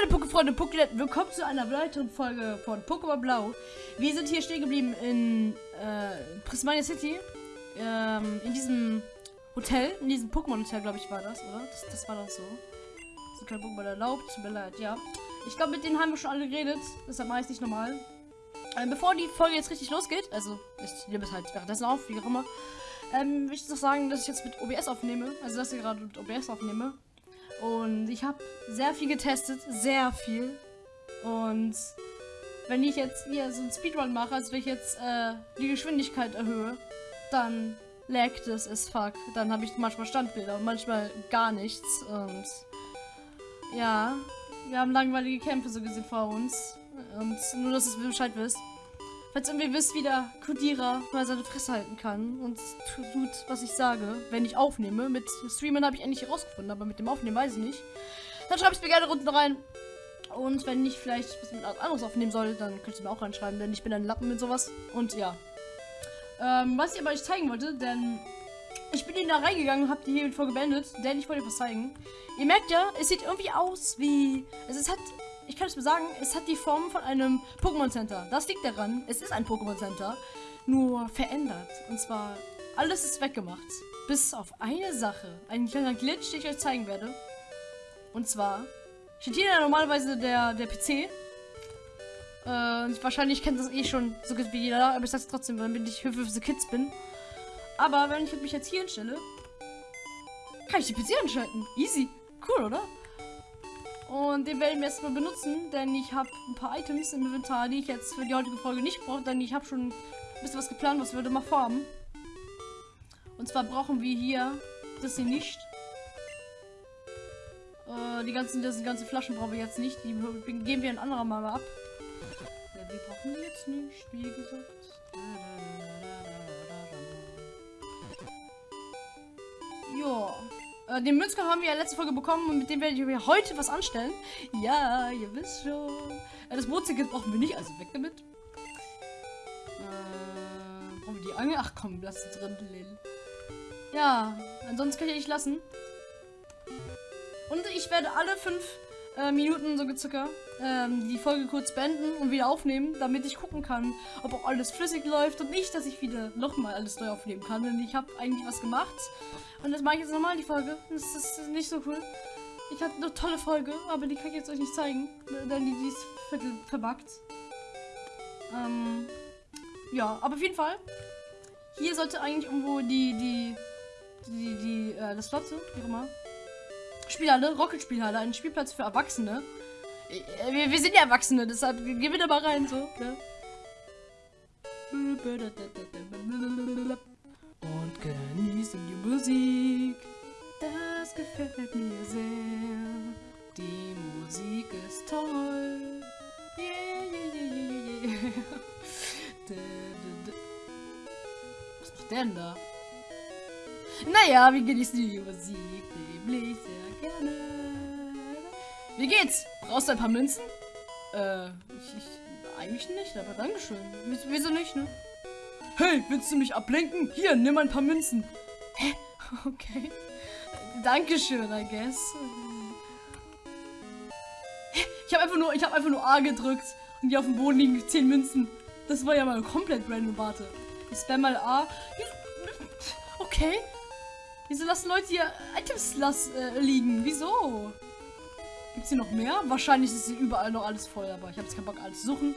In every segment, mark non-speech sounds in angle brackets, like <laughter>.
meine Pokéfreunde, Pokéletten, willkommen zu einer weiteren Folge von Pokémon Blau. Wir sind hier stehen geblieben in äh, Prismania City, ähm, in diesem Hotel, in diesem Pokémon-Hotel, glaube ich, war das, oder? Das, das war doch so. Sind keine Pokémon erlaubt, tut mir leid, ja. Ich glaube, mit denen haben wir schon alle geredet, deshalb mache ich nicht normal. Ähm, bevor die Folge jetzt richtig losgeht, also ich nehme es halt währenddessen auf, wie auch immer, ähm, will ich noch sagen, dass ich jetzt mit OBS aufnehme, also dass ich gerade mit OBS aufnehme. Und ich habe sehr viel getestet, sehr viel. Und wenn ich jetzt hier so einen Speedrun mache, als wenn ich jetzt äh, die Geschwindigkeit erhöhe, dann laggt es as fuck. Dann habe ich manchmal Standbilder und manchmal gar nichts. Und ja, wir haben langweilige Kämpfe so gesehen vor uns. Und nur, dass ihr Bescheid wisst. Falls irgendwie wisst, wie der Kodierer mal seine Fresse halten kann und tut, was ich sage, wenn ich aufnehme. Mit Streamen habe ich endlich herausgefunden, aber mit dem Aufnehmen weiß ich nicht. Dann schreibt es mir gerne unten rein. Und wenn ich vielleicht was anderes aufnehmen soll, dann könnt ihr mir auch reinschreiben, denn ich bin ein Lappen mit sowas. Und ja. Ähm, was ich aber euch zeigen wollte, denn ich bin in da reingegangen habe die hier Folge beendet, denn ich wollte was zeigen. Ihr merkt ja, es sieht irgendwie aus wie... Also es hat ich kann es mir sagen, es hat die Form von einem Pokémon Center. Das liegt daran, es ist ein Pokémon Center, nur verändert. Und zwar, alles ist weggemacht. Bis auf eine Sache. Ein kleiner Glitch, den ich euch zeigen werde. Und zwar, steht hier normalerweise der, der PC. Äh, wahrscheinlich kennt das eh schon so gut wie jeder, aber ich sag's trotzdem, wenn ich Hilfe für the Kids bin. Aber wenn ich mich jetzt hier hinstelle, kann ich die PC anschalten. Easy. Cool, oder? Und den werde ich jetzt mal benutzen, denn ich habe ein paar Items im Inventar, die ich jetzt für die heutige Folge nicht brauche, denn ich habe schon ein bisschen was geplant, was wir heute mal vorhaben. Und zwar brauchen wir hier das hier nicht. Äh, die ganzen, das ganzen Flaschen brauchen wir jetzt nicht. Die geben wir ein anderer Mal ab. Ja, wir brauchen die jetzt nicht, wie gesagt. Ja. Äh, den Münzker haben wir ja letzte Folge bekommen und mit dem werde ich heute was anstellen. Ja, ihr wisst schon. Äh, das Bootsticket brauchen wir nicht, also weg damit. Äh, brauchen wir die Angel? Ach komm, lass sie drin, Lil. Ja, ansonsten kann ich nicht lassen. Und ich werde alle fünf äh, Minuten so circa ähm, die Folge kurz beenden und wieder aufnehmen, damit ich gucken kann, ob auch alles flüssig läuft und nicht, dass ich wieder nochmal alles neu aufnehmen kann. Denn ich habe eigentlich was gemacht und das mache ich jetzt nochmal die Folge. Das ist nicht so cool. Ich hatte eine tolle Folge, aber die kann ich jetzt euch nicht zeigen, denn die, die ist viertel verbuggt. Ähm, ja, aber auf jeden Fall. Hier sollte eigentlich irgendwo die, die, die, die, äh, das Platz, wie immer, Spielhalle, Rocket Spielhalle, ein Spielplatz für Erwachsene. Äh, wir, wir sind ja Erwachsene, deshalb gehen wir da mal rein, so. Ne? Und genießen die Musik. Das gefällt mir sehr. Die Musik ist toll. Yeah, yeah, yeah, yeah, yeah. <laughs> Was macht der denn da? Naja, wir genießen die Musik nämlich sehr gerne. Wie geht's? Brauchst du ein paar Münzen? Äh, ich, ich eigentlich nicht, aber Dankeschön. Wieso nicht, ne? Hey, willst du mich ablenken? Hier, nimm ein paar Münzen. Hä? <laughs> Okay. Dankeschön, I guess. Ich habe einfach nur, ich habe einfach nur A gedrückt und die auf dem Boden liegen 10 Münzen. Das war ja mal komplett random. Warte. Ich spam mal A. Okay. Wieso lassen Leute hier Items lass, äh, liegen? Wieso? Gibt es hier noch mehr? Wahrscheinlich ist hier überall noch alles voll, aber ich habe jetzt keinen Bock, alles zu suchen.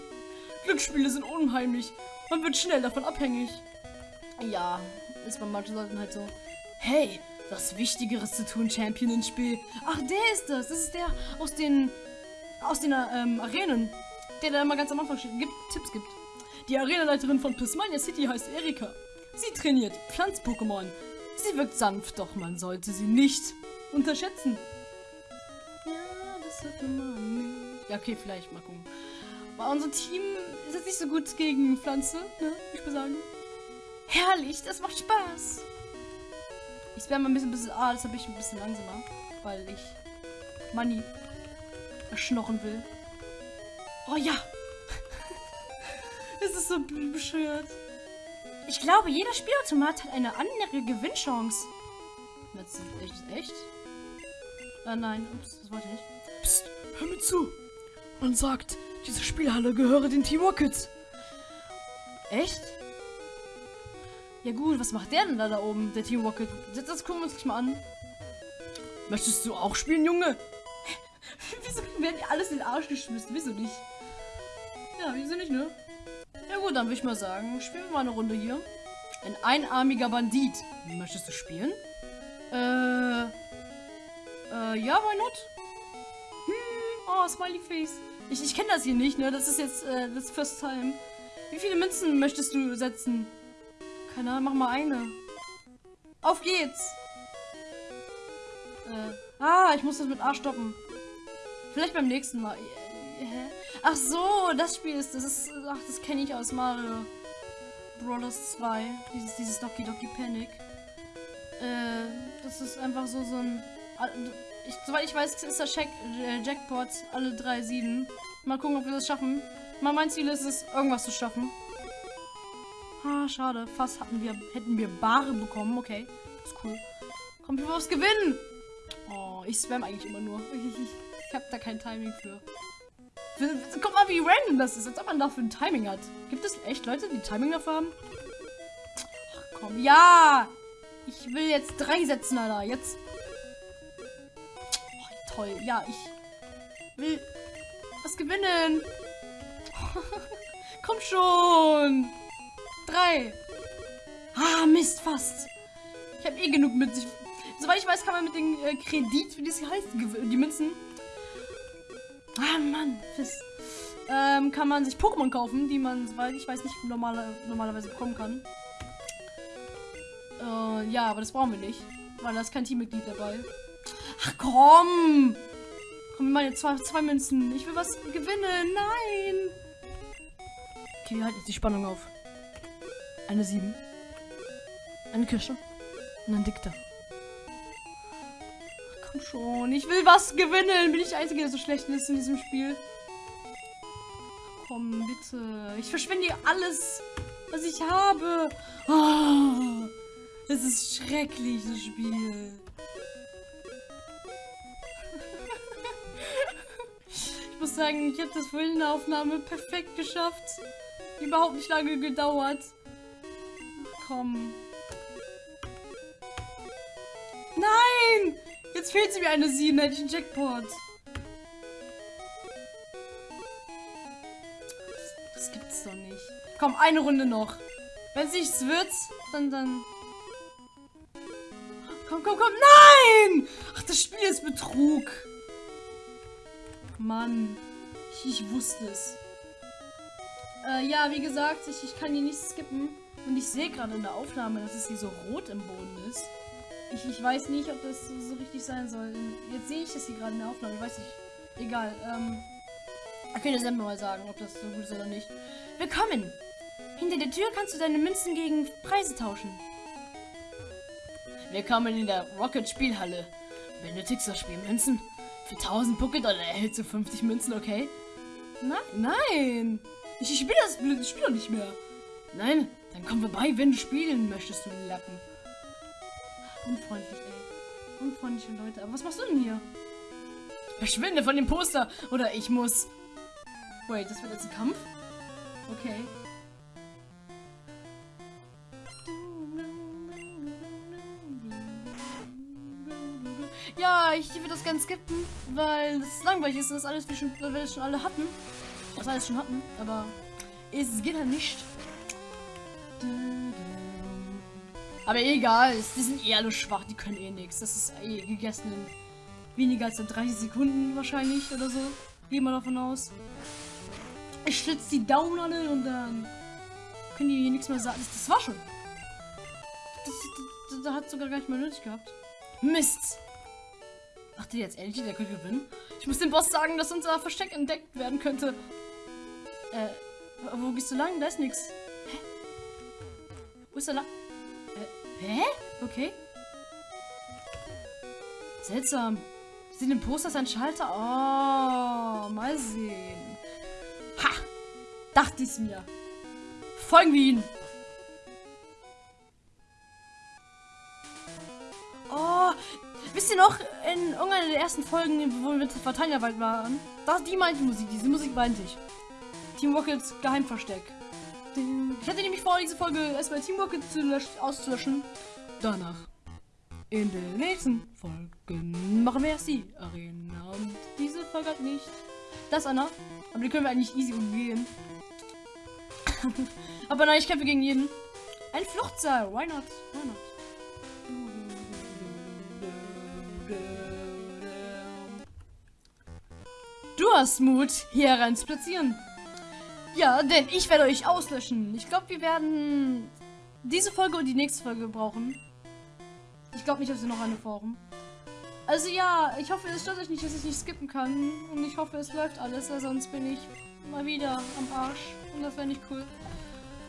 Glücksspiele sind unheimlich. Man wird schnell davon abhängig. Ja, ist bei manchen Leuten halt so. Hey, was Wichtigeres zu tun, Champion ins Spiel. Ach, der ist das. Das ist der aus den aus den ähm, Arenen. Der, der immer ganz am Anfang gibt, Tipps gibt. Die Arenaleiterin von Prismania City heißt Erika. Sie trainiert Pflanz-Pokémon. Sie wirkt sanft, doch man sollte sie nicht unterschätzen. Ja, das hat man nicht. Ja, okay, vielleicht mal gucken. Aber unser Team ist jetzt nicht so gut gegen Pflanze, ne? Ich würde sagen. Herrlich, das macht Spaß. Ich werde mal ein bisschen, bisschen ah, das habe ich ein bisschen langsamer, weil ich Money erschnorren will. Oh ja. <laughs> es ist so bescheuert. Ich glaube, jeder Spielautomat hat eine andere Gewinnchance. Das ist echt, echt? Ah, nein, ups, das wollte ich nicht. Psst, Hör mir zu. Man sagt, diese Spielhalle gehöre den Team Rockets. Echt? Ja gut, was macht der denn da da oben, der Team Rocket? Das, das gucken wir uns gleich mal an. Möchtest du auch spielen, Junge? <laughs> wieso werden die alles in den Arsch geschmissen? Wieso nicht? Ja, wieso nicht, ne? Gut, dann würde ich mal sagen, spielen wir mal eine Runde hier. Ein einarmiger Bandit. Möchtest du spielen? Äh. Äh, ja, why not? Hm, oh, Smiley Face. Ich, ich kenne das hier nicht, ne? Das ist jetzt äh, das First Time. Wie viele Münzen möchtest du setzen? Keine Ahnung, mach mal eine. Auf geht's! Äh, ah, ich muss das mit A stoppen. Vielleicht beim nächsten Mal. Hä? Ach so, das Spiel ist, das ist, ach, das kenne ich aus Mario Bros. 2. Dieses, dieses Doki Doki Panic. Äh, das ist einfach so, so ein, ich, soweit ich weiß, ist das Jack, äh, Jackpot alle drei Sieden. Mal gucken, ob wir das schaffen. Mein Ziel ist es, irgendwas zu schaffen. Ah, schade. Fast hatten wir, hätten wir Bare bekommen. Okay, ist cool. Kommt wir aufs Gewinnen. Oh, ich spam eigentlich immer nur. <laughs> Ich, habe da kein Timing für. Guck mal, wie random das ist, als ob man dafür ein Timing hat. Gibt es echt Leute, die Timing dafür haben? Ach komm, ja! Ich will jetzt drei setzen, Alter. Jetzt. Oh, toll. Ja, ich will was gewinnen. <laughs> komm schon. Drei. Ah, Mist, fast. Ich habe eh genug mit sich. Soweit ich weiß, kann man mit dem äh, Kredit, wie das heißt, die Münzen, Ah, Mann. Fiss. Ähm, kann man sich Pokémon kaufen, die man, soweit ich weiß, nicht normale, normalerweise bekommen kann. Äh, ja, aber das brauchen wir nicht. Weil da ist kein Teammitglied dabei. Ach komm! Komm, jetzt zwei, zwei Münzen. Ich will was gewinnen. Nein! Okay, wir halten jetzt die Spannung auf. Eine 7. Eine Kirsche. Und ein Dikter komm schon. Ich will was gewinnen. Bin ich der Einzige, der so schlecht ist in diesem Spiel? Komm, bitte. Ich verschwende alles, was ich habe. Oh, das ist schrecklich, das Spiel. ich muss sagen, ich habe das vorhin in der Aufnahme perfekt geschafft. Überhaupt nicht lange gedauert. Komm. Nein! Jetzt fehlt mir eine 7, hätte ich einen Jackpot. Das gibt's doch nicht. Komm, eine Runde noch. Wenn es nichts wird, dann, dann... Komm, komm, komm. Nein! Ach, das Spiel ist Betrug. Mann. Ich, ich wusste es. Äh, ja, wie gesagt, ich, ich kann hier nicht skippen. Und ich sehe gerade in der Aufnahme, dass es hier so rot im Boden ist. Ich, ich weiß nicht, ob das so richtig sein soll. Jetzt sehe ich das hier gerade in der Aufnahme. Ich weiß nicht. Egal. Ähm, ich kann dir selber mal sagen, ob das so gut ist oder nicht. Willkommen! Hinter der Tür kannst du deine Münzen gegen Preise tauschen. Willkommen in der Rocket Spielhalle. Benötigst du Spielmünzen? Für 1000 Pocket oder erhältst du 50 Münzen, okay? Nein, nein! Ich, ich spiele das blöde Spiel nicht mehr. Nein, dann komm vorbei, wenn du spielen möchtest, du Lappen. Unfreundlich, ey. Unfreundliche Leute. Aber was machst du denn hier? Verschwinde von dem Poster. Oder ich muss... Wait, das wird jetzt ein Kampf? Okay. Ja, ich würde das ganz skippen, weil es langweilig ist und das alles, wie schon, weil wir das schon alle hatten. Das alles schon hatten, aber es geht halt nicht. Aber egal, die sind eh alle schwach, die können eh nichts. Das ist eh gegessen in weniger als 30 Sekunden wahrscheinlich oder so. Gehen wir davon aus. Ich schlitze die Daumen alle und dann können die hier nichts mehr sagen. Das, war schon. Das, das, das, hat sogar gar nicht mehr nötig gehabt. Mist! Ach, der jetzt ehrlich, der könnte gewinnen. Ich muss dem Boss sagen, dass unser Versteck entdeckt werden könnte. Äh, wo gehst du lang? Da ist nichts. Hä? Wo ist er lang? Hä? Okay. Seltsam. Sieht im Poster ein Schalter? Oh, mal sehen. Ha! Dachte ich's mir. Folgen wir ihn. Oh, wisst ihr noch, in irgendeiner der ersten Folgen, wo wir mit Verteilerwald waren, das, die meinte Musik, diese Musik meinte ich. Team Rockets Geheimversteck. Ich hatte nämlich vor, diese Folge erstmal Team Rocket zu auszulöschen. Danach. In den nächsten Folgen machen wir erst die Arena. Und diese Folge hat nicht. Das, Anna. Aber die können wir eigentlich easy umgehen. <laughs> Aber nein, ich kämpfe gegen jeden. Ein Fluchtsaal. Why not? Why not? Du hast Mut, hier rein zu platzieren. Ja, denn ich werde euch auslöschen. Ich glaube, wir werden diese Folge und die nächste Folge brauchen. Ich glaube nicht, dass wir noch eine brauchen. Also ja, ich hoffe, es stört euch nicht, dass ich nicht skippen kann. Und ich hoffe, es läuft alles, weil sonst bin ich mal wieder am Arsch. Und das wäre nicht cool.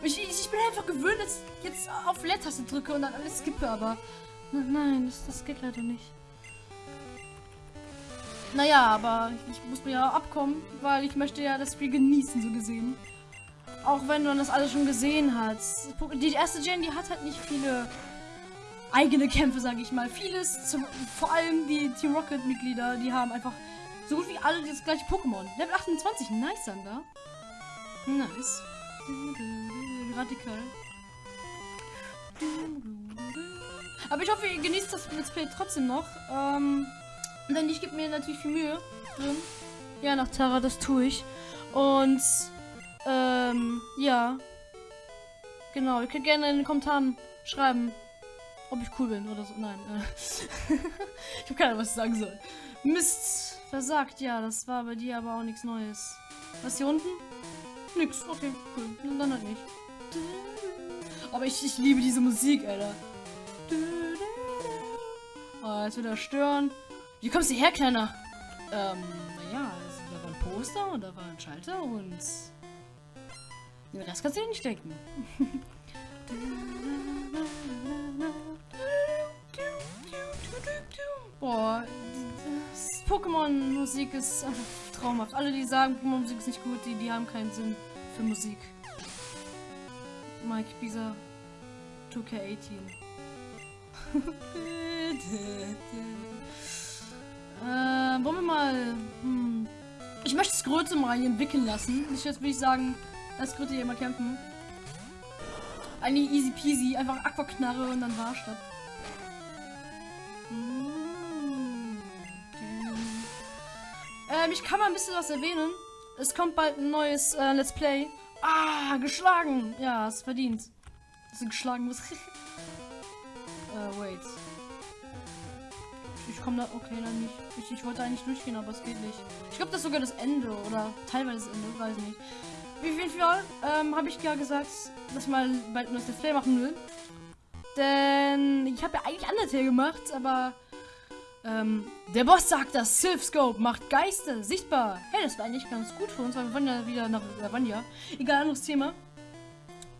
Ich, ich, bin einfach gewöhnt, dass ich jetzt auf Leertaste drücke und dann alles skippe, aber... Nein, das, das geht leider nicht. Naja, aber ich muss mir ja abkommen, weil ich möchte ja das Spiel genießen, so gesehen. Auch wenn man das alles schon gesehen hat. Die erste Gen, die hat halt nicht viele eigene Kämpfe, sage ich mal. Vieles, zum, vor allem die Team Rocket-Mitglieder, die haben einfach so gut wie alle das gleiche Pokémon. Level 28, nice, Sander. Nice. Radikal. Aber ich hoffe, ihr genießt das Let's Play trotzdem noch. Ähm, denn ich gebe mir natürlich viel Mühe drin. Ja, nach Tara, das tue ich. Und, ähm, ja. Genau, ihr könnt gerne in den Kommentaren schreiben, ob ich cool bin oder so. Nein, äh. <laughs> ich habe keine Ahnung, was ich sagen soll. Mist, versagt, ja, das war bei dir aber auch nichts Neues. Was hier unten? Nix, okay, cool. Dann halt nicht. Aber ich, ich liebe diese Musik, Alter. Oh, jetzt wieder stören. Wie kommst du her, Kleiner? Ähm, naja, also, da war ein Poster und da war ein Schalter und... Den Rest kannst du dir nicht denken. <laughs> Boah, Pokémon-Musik ist einfach traumhaft. Alle, die sagen, Pokémon-Musik ist nicht gut, die, die haben keinen Sinn für Musik. Mike Bisa 2K18. <laughs> Äh, wollen wir mal... Hm. Ich möchte das Größe mal entwickeln lassen. Ich jetzt würde ich sagen, das Größe hier mal kämpfen. Eigentlich easy peasy. Einfach Aquaknarre und dann war's das. Hm. Ähm, ich kann mal ein bisschen was erwähnen. Es kommt bald ein neues äh, Let's Play. Ah, geschlagen. Ja, es verdient. Dass du geschlagen wirst. <laughs> äh, wait. Ich komme da. Okay, dann nicht. Ich, ich wollte eigentlich durchgehen, aber es geht nicht. Ich glaube, das ist sogar das Ende oder teilweise das Ende, weiß nicht. Wie viel Fall ähm, habe ich ja gesagt, dass mal bald ein Display machen will. Denn ich habe ja eigentlich Undertale gemacht, aber ähm, der Boss sagt, dass Sylph Scope macht Geister sichtbar. Hey, das war eigentlich ganz gut für uns, weil wir wollen ja wieder nach Lavania. Egal, anderes Thema.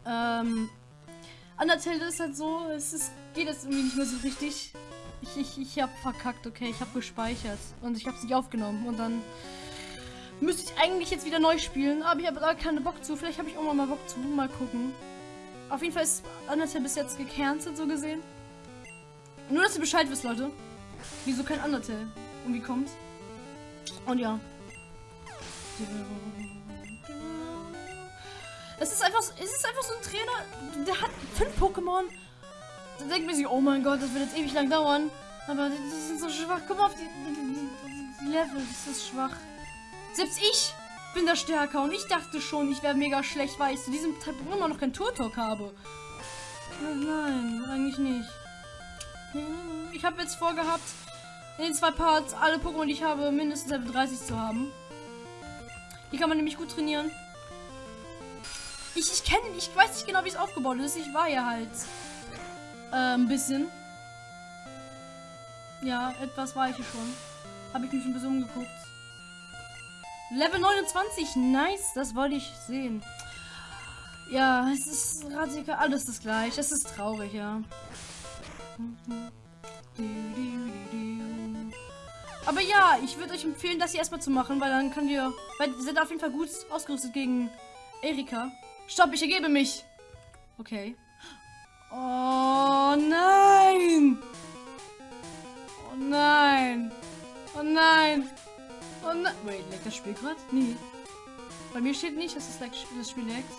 Ähm, Undertale ist halt so, es ist, geht jetzt irgendwie nicht mehr so richtig. Ich, ich, ich habe verkackt, okay. Ich habe gespeichert. Und ich habe es nicht aufgenommen. Und dann müsste ich eigentlich jetzt wieder neu spielen. Aber ich habe da keine Bock zu. Vielleicht habe ich auch mal Bock zu. Mal gucken. Auf jeden Fall ist Undertale bis jetzt gecancelt, so gesehen. Nur, dass ihr Bescheid wisst, Leute. Wieso kein Undertale? Und wie kommt's? Und ja. Es ist einfach, es ist einfach so ein Trainer, der hat fünf Pokémon dann denkt man sich, oh mein Gott, das wird jetzt ewig lang dauern. Aber die, die sind so schwach. Guck mal auf die, die, die Level, das ist schwach. Selbst ich bin da stärker und ich dachte schon, ich wäre mega schlecht, weil ich zu diesem Zeitpunkt immer noch kein Turtok habe. Nein, eigentlich nicht. Ich habe jetzt vorgehabt, in den zwei Parts alle Pokémon, die ich habe, mindestens Level 30 zu haben. Hier kann man nämlich gut trainieren. Ich, ich kenne, ich weiß nicht genau, wie es aufgebaut ist. Ich war ja halt äh, ein bisschen. Ja, etwas war ich hier schon. Habe ich mich ein bisschen umgeguckt. Level 29, nice, das wollte ich sehen. Ja, es ist radikal alles das gleiche. Es ist traurig, ja. Aber ja, ich würde euch empfehlen, das hier erstmal zu machen, weil dann könnt ihr. Weil ihr seid auf jeden Fall gut ausgerüstet gegen Erika. Stopp, ich ergebe mich. Okay. Oh nein! Oh nein. Oh nein. Oh nein. Wait, leckt das Spiel gerade? Nee. Bei mir steht nicht, dass das, das Spiel leckt.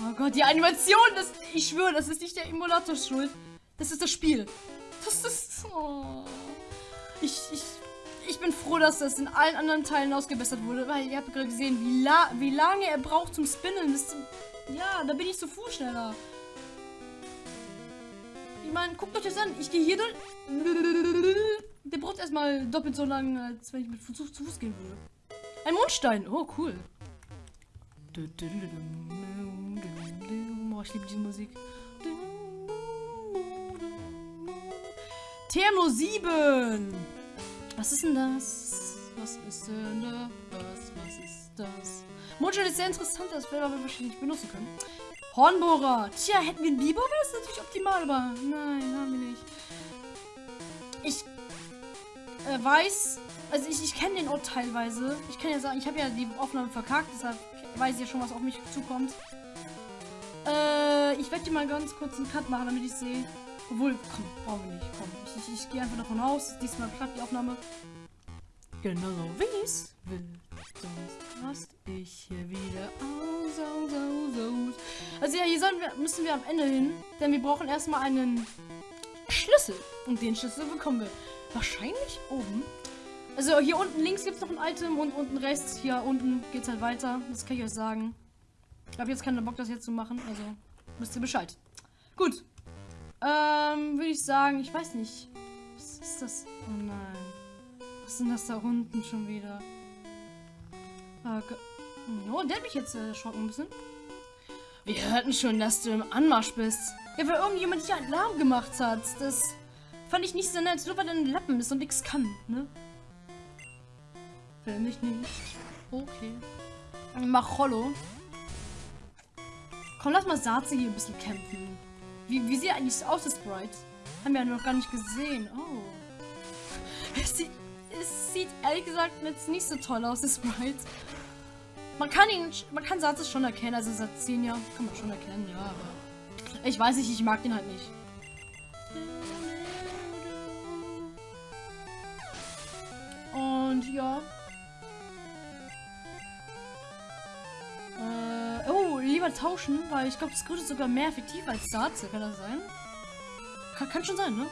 Oh Gott, die Animation, das, ich schwöre, das ist nicht der Emulator schuld. Das ist das Spiel. Das ist... Oh. Ich, ich, ich bin froh, dass das in allen anderen Teilen ausgebessert wurde, weil ihr habt gerade gesehen, wie, la wie lange er braucht zum Spinnen. Das, ja, da bin ich so Fuß schneller. Ich meine, guckt euch das an. Ich gehe hier durch. Der braucht erstmal doppelt so lange, als wenn ich mit Fuß zu Fuß gehen würde. Ein Mondstein. Oh, cool. Oh, ich liebe diese Musik. Thermo 7. Was ist denn das? Was ist denn da? Was, was ist das? Mondstein ist sehr interessant, das werden wir wahrscheinlich benutzen können. Hornbohrer. Tja, hätten wir einen Biber, wäre das natürlich optimal, aber nein, haben wir nicht. Ich äh, weiß, also ich, ich kenne den Ort teilweise. Ich kann ja sagen, ich habe ja die Aufnahme verkackt, deshalb weiß ich ja schon, was auf mich zukommt. Äh, ich werde dir mal ganz kurz einen Cut machen, damit ich sehe. Obwohl, komm, brauchen wir nicht. Komm, ich, ich, ich gehe einfach davon aus. Diesmal klappt die Aufnahme. Genau wie es will. Sonst rast ich hier wieder aus, aus, aus, aus. Also ja, hier wir, müssen wir am Ende hin. Denn wir brauchen erstmal einen Schlüssel. Und den Schlüssel bekommen wir wahrscheinlich oben. Also hier unten links gibt es noch ein Item und unten rechts, hier unten geht es halt weiter. Das kann ich euch sagen. Ich habe jetzt keinen Bock, das jetzt zu machen. Also wisst ihr Bescheid. Gut. Ähm, würde ich sagen, ich weiß nicht. Was ist das? Oh nein. Was denn das da unten schon wieder? Okay. Oh, der hat mich jetzt erschrocken ein bisschen. Wir hörten schon, dass du im Anmarsch bist. Ja, weil irgendjemand hier Alarm gemacht hat. Das fand ich nicht so nett. Nur weil er ein Lappen ist und nichts kann, ne? Finde ich nicht. Okay. Mach Hollow. Komm, lass mal Saze hier ein bisschen kämpfen. Wie, wie sieht eigentlich aus, das Sprite? Haben wir noch gar nicht gesehen. Oh. Es sieht, es sieht ehrlich gesagt jetzt nicht so toll aus, das Sprite. Man kann ihn, man kann Satz schon erkennen, also seit 10 Jahren kann man schon erkennen, ja, ich weiß nicht, ich mag den halt nicht. Und ja. Lieber tauschen, weil ich glaube, das Grüne ist sogar mehr effektiv als Satze, kann das sein? Kann, kann schon sein, ne?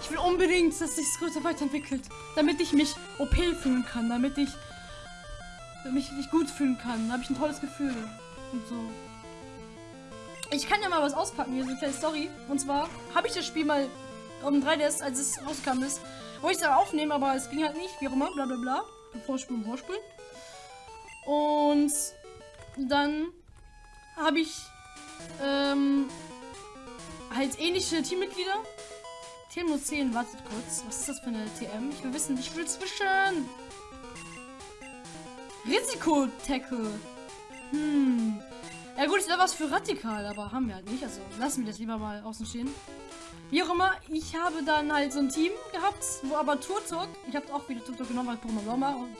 Ich will unbedingt, dass sich das Größe weiterentwickelt. Damit ich mich OP fühlen kann. Damit ich mich, mich gut fühlen kann. Da habe ich ein tolles Gefühl. Und so. Ich kann ja mal was auspacken hier, so eine kleine Story. Und zwar habe ich das Spiel mal um 3DS, als es rauskam ist, wollte ich es aufnehmen, aber es ging halt nicht, wie auch immer, bla bla bla. Vorspulen, vorspulen. Und dann habe ich ähm, halt ähnliche Teammitglieder. TM 10, wartet kurz. Was ist das für eine TM? Ich will wissen, ich will zwischen. Risiko-Tackle. Hm. Ja gut, ist da was für radikal, aber haben wir halt nicht. Also lassen wir das lieber mal außen stehen. Wie auch immer, ich habe dann halt so ein Team gehabt, wo aber Turtok, ich habe auch wieder Turtok genommen als Pokémon Sommer und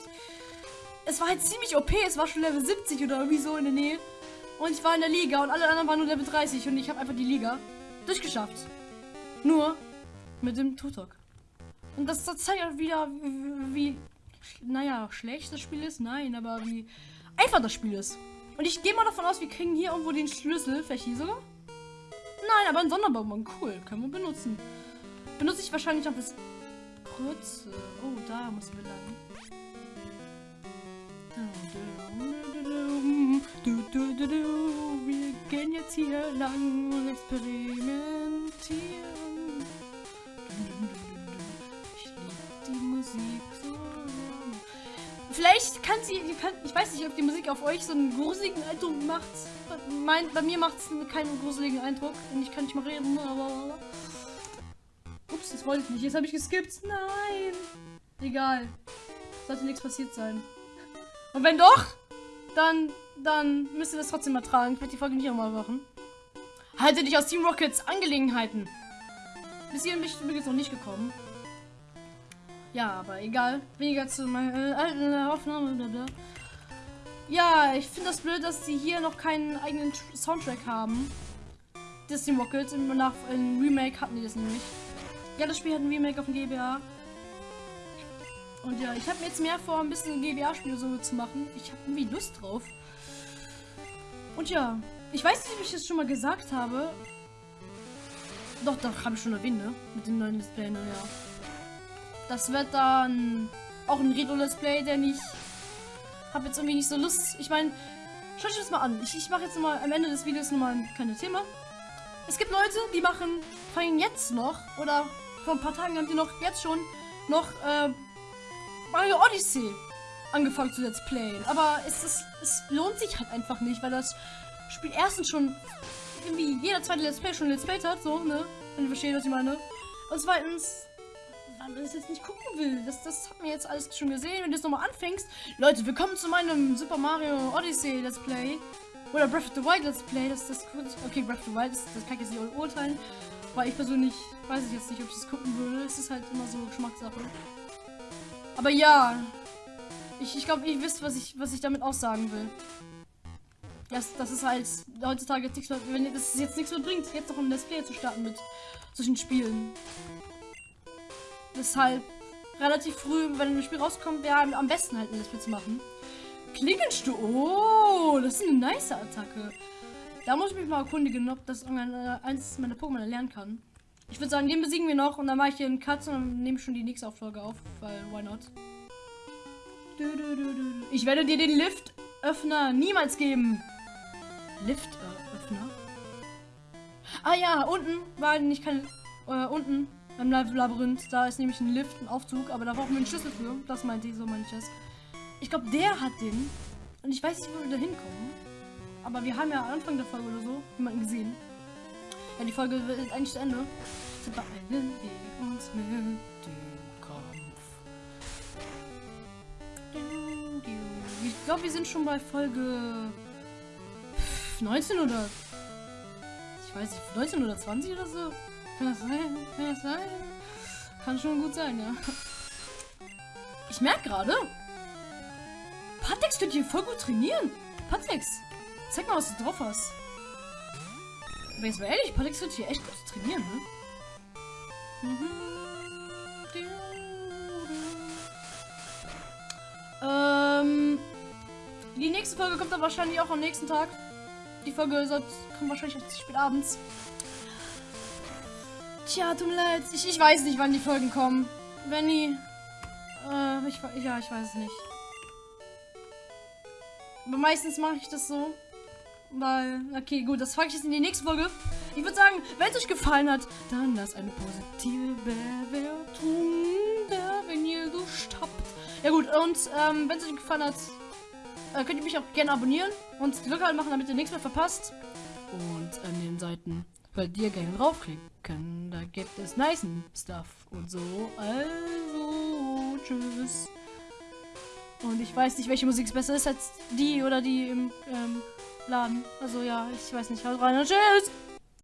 es war halt ziemlich OP, es war schon Level 70 oder irgendwie so in der Nähe. Und ich war in der Liga und alle anderen waren nur Level 30 und ich habe einfach die Liga durchgeschafft. Nur mit dem Tutok. Und das, das zeigt auch wieder, wie, naja, schlecht das Spiel ist. Nein, aber wie einfach das Spiel ist. Und ich gehe mal davon aus, wir kriegen hier irgendwo den Schlüssel. Vielleicht hier sogar? Nein, aber ein Sonderbonbon. Cool, können wir benutzen. Benutze ich wahrscheinlich auch das kurze. Oh, da müssen wir lang. Wir gehen jetzt hier lang und experimentieren. Ich liebe die Musik so. Vielleicht kann sie, kann, ich weiß nicht, ob die Musik auf euch so einen gruseligen Eindruck macht. Mein, bei mir macht es keinen gruseligen Eindruck. Und ich kann nicht mal reden. Ups, das wollte ich nicht. Jetzt habe ich geskippt. Nein. Egal. Sollte nichts passiert sein. Und wenn doch, dann, dann müsst ihr das trotzdem mal tragen. Ich werde die Folge nicht nochmal machen. Halte dich aus Team Rockets Angelegenheiten. Bis hierhin bin ich übrigens noch nicht gekommen. Ja, aber egal. Weniger zu meiner äh, alten Aufnahme. Blablabla. Ja, ich finde das blöd, dass sie hier noch keinen eigenen Soundtrack haben. Das Team Rockets. Im, nach, im Remake hatten die das nämlich. Ja, das Spiel hat ein Remake auf dem GBA. Und ja, ich habe mir jetzt mehr vor, ein bisschen GBA-Spiele so zu machen. Ich habe irgendwie Lust drauf. Und ja, ich weiß nicht, ob ich das schon mal gesagt habe. Doch, doch, habe ich schon erwähnt, ne? Mit dem neuen Display, ne, ja. Das wird dann auch ein Retro-Let's Play, denn ich habe jetzt irgendwie nicht so Lust. Ich meine, schaut euch das mal an. Ich, ich mache jetzt mal am Ende des Videos nochmal ein kleines Thema. Es gibt Leute, die machen, fangen jetzt noch, oder vor ein paar Tagen haben die noch jetzt schon noch äh, Mario Odyssey angefangen zu Let's Playen. Aber es, ist, es lohnt sich halt einfach nicht, weil das Spiel erstens schon irgendwie jeder zweite Let's Play schon Let's Played hat, so, ne? Wenn ihr versteht, was ich meine. Und zweitens, weil man das jetzt nicht gucken will. Das, das hat mir jetzt alles schon gesehen. Wenn du jetzt nochmal anfängst, Leute, willkommen zu meinem Super Mario Odyssey Let's Play. Oder Breath of the Wild Let's Play. Das, das, okay, Breath of the Wild, das, das kann ich jetzt nicht urteilen. Weil ich persönlich weiß ich jetzt nicht, ob ich das gucken würde. Es ist halt immer so Geschmackssache. Aber ja, ich, ich glaube, ihr wisst, was ich, was ich damit aussagen will. Das, das ist halt heutzutage nichts mehr, wenn das jetzt nichts mehr bringt, jetzt noch ein Let's Play zu starten mit solchen Spielen. Deshalb relativ früh, wenn ein Spiel rauskommt, wäre am besten halt ein Let's Play zu machen. Klingenstuhl. Oh, das ist eine nice Attacke. Da muss ich mich mal erkundigen, ob das irgendein eins meiner Pokémon erlernen kann. Ich würde sagen, den besiegen wir noch und dann mache ich hier einen Cut und dann nehme ich schon die nächste Auffolge auf, weil why not? Ich werde dir den Liftöffner niemals geben. Liftöffner? Ah ja, unten war nicht kein. Äh, unten beim Labyrinth, da ist nämlich ein Lift, ein Aufzug, aber da brauchen wir einen Schlüssel für. Das meinte ich, so meinte ich glaube, der hat den. Und ich weiß nicht, wo wir da hinkommen. Aber wir haben ja am Anfang der Folge oder so jemanden gesehen. Ja, die Folge ist eigentlich zu Ende. Beeilen wir uns mit dem Kampf. Ich glaube, wir sind schon bei Folge 19 oder... Ich weiß nicht, 19 oder 20 oder so? Kann das sein? Kann das sein? Kann schon gut sein, ja. Ich merke gerade, Patex könnte hier voll gut trainieren. Patex, zeig mal, was du drauf hast. Aber jetzt mal ehrlich, Patex wird hier echt gut trainieren, ne? Ähm, die nächste Folge kommt dann wahrscheinlich auch am nächsten Tag. Die Folge kommt wahrscheinlich erst spät abends. Tja, tut mir leid. Ich, ich weiß nicht, wann die Folgen kommen. Wenn die... Äh, ich, ja, ich weiß es nicht. Aber meistens mache ich das so. Weil, okay, gut, das frage ich jetzt in die nächste Folge. Ich würde sagen, wenn es euch gefallen hat, dann lasst eine positive Bewertung Ja gut, und ähm, wenn es euch gefallen hat, äh, könnt ihr mich auch gerne abonnieren und die Glocke machen, damit ihr nichts mehr verpasst. Und an den Seiten könnt ihr gerne draufklicken. Da gibt es nice Stuff und so. Also, tschüss. Und ich weiß nicht, welche Musik besser ist als die oder die im ähm, Laden. Also ja, ich weiß nicht. Haut rein und tschüss!